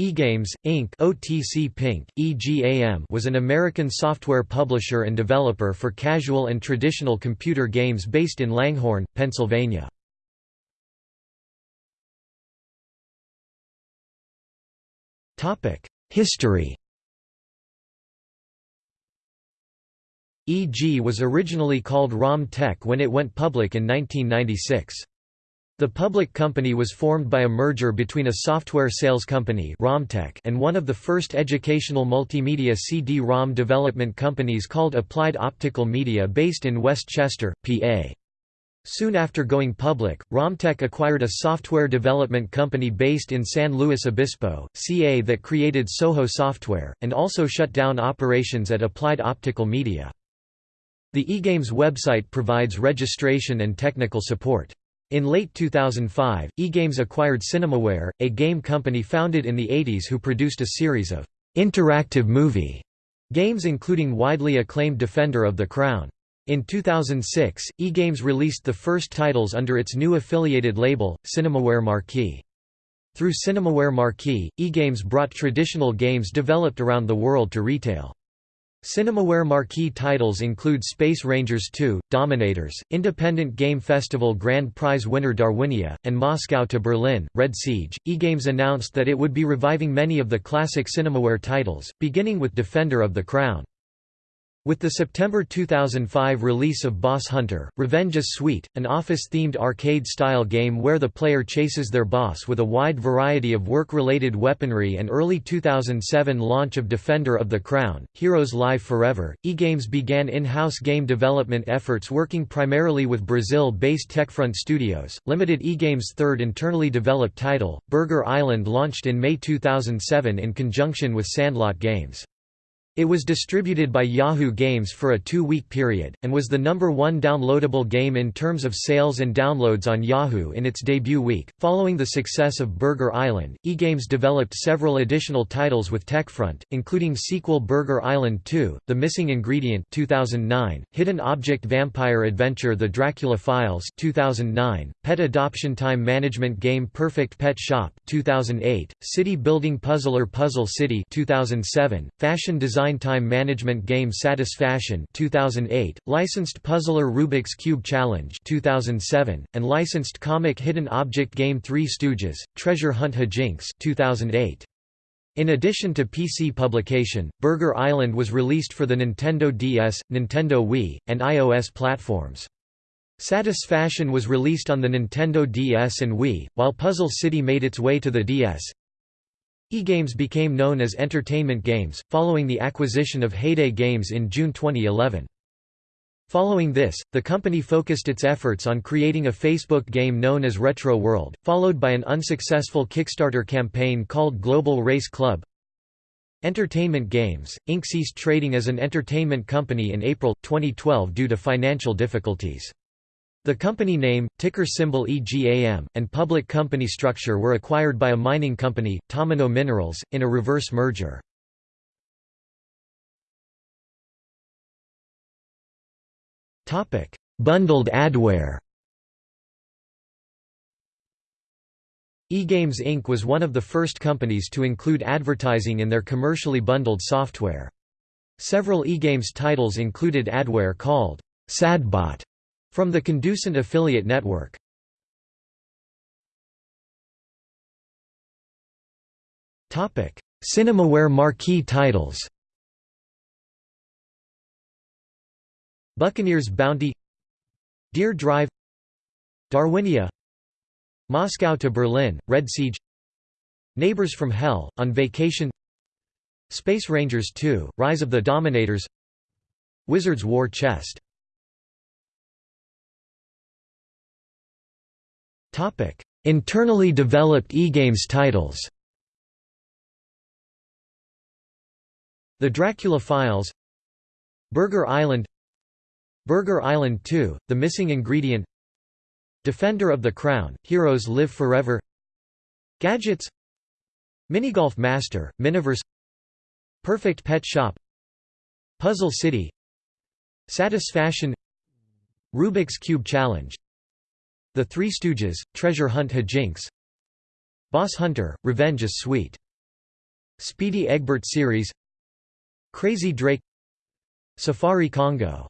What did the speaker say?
eGames, Inc. OTC Pink, EGAM was an American software publisher and developer for casual and traditional computer games based in Langhorne, Pennsylvania. History EG was originally called ROM Tech when it went public in 1996. The public company was formed by a merger between a software sales company and one of the first educational multimedia CD-ROM development companies called Applied Optical Media based in West Chester, PA. Soon after going public, ROMTech acquired a software development company based in San Luis Obispo, CA that created Soho Software, and also shut down operations at Applied Optical Media. The eGames website provides registration and technical support. In late 2005, eGames acquired Cinemaware, a game company founded in the 80s who produced a series of interactive movie games including widely acclaimed Defender of the Crown. In 2006, eGames released the first titles under its new affiliated label, Cinemaware Marquee. Through Cinemaware Marquee, eGames brought traditional games developed around the world to retail. Cinemaware marquee titles include Space Rangers 2, Dominators, Independent Game Festival Grand Prize winner Darwinia, and Moscow to Berlin, Red Siege. eGames announced that it would be reviving many of the classic Cinemaware titles, beginning with Defender of the Crown. With the September 2005 release of Boss Hunter, Revenge is Sweet, an office-themed arcade-style game where the player chases their boss with a wide variety of work-related weaponry and early 2007 launch of Defender of the Crown, Heroes Live Forever, eGames began in-house game development efforts working primarily with Brazil-based Techfront Studios. Limited eGames' third internally developed title, Burger Island launched in May 2007 in conjunction with Sandlot Games. It was distributed by Yahoo Games for a two-week period, and was the number one downloadable game in terms of sales and downloads on Yahoo in its debut week. Following the success of Burger Island, eGames developed several additional titles with Techfront, including sequel Burger Island 2, The Missing Ingredient 2009, Hidden Object Vampire Adventure The Dracula Files 2009, Pet Adoption Time Management Game Perfect Pet Shop 2008, City Building Puzzler Puzzle City 2007, Fashion Design design time management game Satisfaction 2008, licensed puzzler Rubik's Cube Challenge 2007, and licensed comic hidden object game Three Stooges, Treasure Hunt Hijinks 2008. In addition to PC publication, Burger Island was released for the Nintendo DS, Nintendo Wii, and iOS platforms. Satisfaction was released on the Nintendo DS and Wii, while Puzzle City made its way to the DS, eGames became known as Entertainment Games, following the acquisition of Heyday Games in June 2011. Following this, the company focused its efforts on creating a Facebook game known as Retro World, followed by an unsuccessful Kickstarter campaign called Global Race Club. Entertainment Games, Inc. ceased trading as an entertainment company in April, 2012 due to financial difficulties. The company name, ticker symbol EGAM, and public company structure were acquired by a mining company, Tamino Minerals, in a reverse merger. Bundled adware eGames Inc. was one of the first companies to include advertising in their commercially bundled software. Several eGames titles included adware called SadBot from the Conducent affiliate network. Cinemaware marquee titles Buccaneers Bounty Deer Drive Darwinia Moscow to Berlin, Red Siege Neighbors from Hell, On Vacation Space Rangers 2, Rise of the Dominators Wizards War Chest Internally developed eGames titles. The Dracula Files. Burger Island. Burger Island 2, The Missing Ingredient. Defender of the Crown, Heroes Live Forever. Gadgets. Minigolf Master, Miniverse. Perfect Pet Shop. Puzzle City. Satisfaction. Rubik's Cube Challenge the Three Stooges, Treasure Hunt Hijinks Boss Hunter, Revenge is Sweet Speedy Eggbert series Crazy Drake Safari Congo